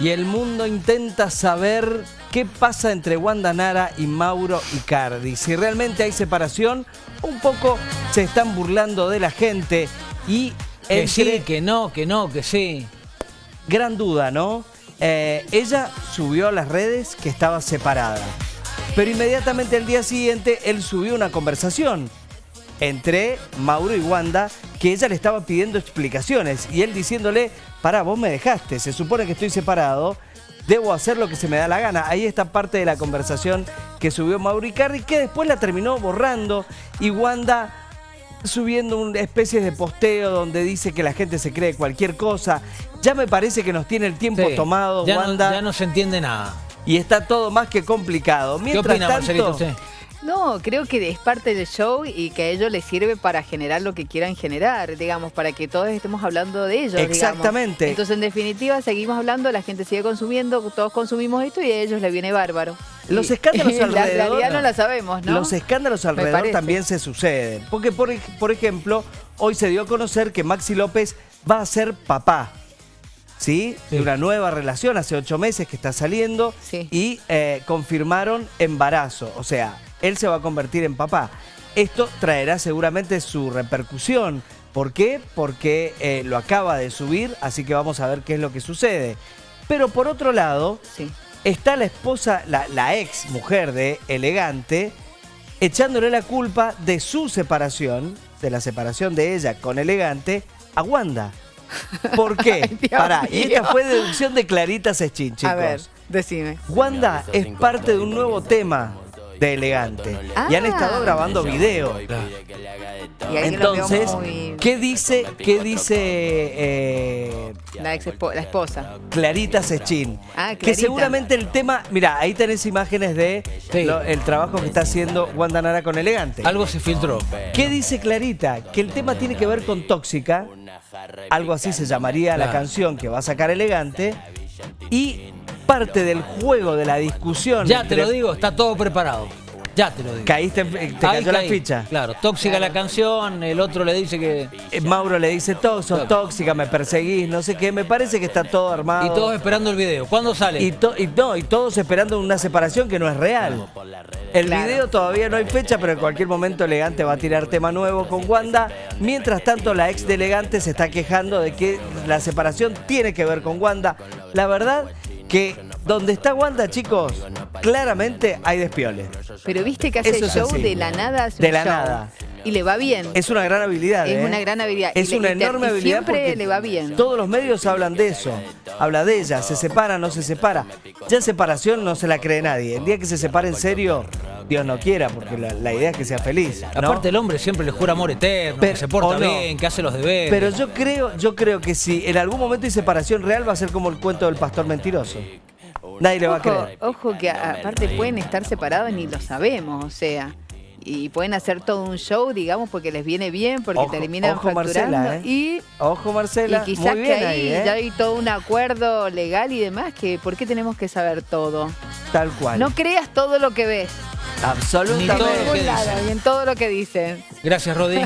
y el mundo intenta saber qué pasa entre Wanda Nara y Mauro Icardi. Si realmente hay separación, un poco se están burlando de la gente y Que entre- sí, que no, que no, que sí. gran duda, ¿no? Eh, ella subió a las redes que estaba separada, pero inmediatamente al día siguiente él subió una conversación entre Mauro y Wanda que ella le estaba pidiendo explicaciones y él diciéndole, pará, vos me dejaste, se supone que estoy separado, debo hacer lo que se me da la gana. Ahí está parte de la conversación que subió Mauro Icardi que después la terminó borrando y Wanda subiendo una especie de posteo donde dice que la gente se cree cualquier cosa. Ya me parece que nos tiene el tiempo Sí. tomado, ya Wanda, No, ya no se entiende nada. y está todo más que complicado. ¿Qué Mientras opina, tanto, Marcelito, usted? No, creo que es parte del show y que a ellos les sirve para generar lo que quieran generar, digamos, para que todos estemos hablando de ellos. digamos. Exactamente. Entonces, en definitiva, seguimos hablando, la gente sigue consumiendo, todos consumimos esto y a ellos les viene bárbaro. Los escándalos La alrededor- realidad no la sabemos, ¿no? Los escándalos alrededor también se suceden. Porque, por, por ejemplo, hoy se dio a conocer que Maxi López va a ser papá. ¿Sí? Sí. De una nueva relación, hace ocho meses que está saliendo. Sí. Y eh, confirmaron embarazo. O sea, él se va a convertir en papá. Esto traerá seguramente su repercusión. ¿Por qué? Porque eh, lo acaba de subir, así que vamos a ver qué es lo que sucede. Pero por otro lado, Sí. está la esposa, la, la ex mujer de Elegante, echándole la culpa de su separación, de la separación de ella con Elegante, a Wanda. ¿Por qué? Ay, Pará, y esta fue deducción de Clarita Sechín, chicos. A ver, decime. Wanda es parte de un nuevo tema de Elegante. Y han Ah. estado grabando video. Y Entonces, muy- ¿qué dice, qué dice eh, La, ex espo- la esposa. Clarita Sechín. Ah, Que seguramente el tema. Mira, ahí tenés imágenes de Sí. lo- el trabajo que está haciendo Wanda Nara con Elegante. Algo se filtró. ¿Qué dice Clarita? Que el tema tiene que ver con Tóxica. Algo así se llamaría la canción que va a sacar Elegante. Y parte del juego de la discusión. Ya te lo digo, está todo preparado. Ya te lo digo. Caíste, te Ahí cayó la ficha. Claro, tóxica la canción, el otro le dice que... Eh, Mauro le dice, "Tó- sos tóxica, me perseguís, no sé qué. Me parece que está todo armado. Y todos esperando el video. ¿Cuándo sale? Y, to- y no, y todos esperando una separación que no es real. El Claro. video todavía no hay fecha, pero en cualquier momento Elegante va a tirar tema nuevo con Wanda. Mientras tanto, la ex de Elegante se está quejando de que la separación tiene que ver con Wanda. La verdad que donde está Wanda, chicos, claramente hay despiole. Pero viste que hace Eso show de la nada. hace De un la show. nada. Y le va bien. Es una gran habilidad. Es ¿eh? una gran habilidad. Es Y una enorme y habilidad. siempre le va bien. Todos los medios hablan de eso. Habla de ella. Se separa, no se separa. Ya separación no se la cree nadie. El día que se separe en serio, Dios no quiera, porque la, la idea es que sea feliz. ¿no? Aparte el hombre siempre le jura amor eterno, Pero- que se porta no. bien, que hace los deberes. Pero yo creo, yo creo que si en algún momento hay separación real, va a ser como el cuento del pastor mentiroso. Nadie le va a creer. ojo que aparte pueden estar separados ni lo sabemos, o sea. Y pueden hacer todo un show, digamos, porque les viene bien, porque Ojo- terminan ojo, facturando. Marcela, ¿eh? Y, Ojo, Marcela. y quizás Muy que bien ahí, ¿eh? ya hay todo un acuerdo legal y demás, que ¿por qué tenemos que saber todo? Tal cual. No creas todo lo que ves. Ni todo Absolutamente. lo que Ningún lado, dicen. y en todo lo que dicen. Gracias, Rodi.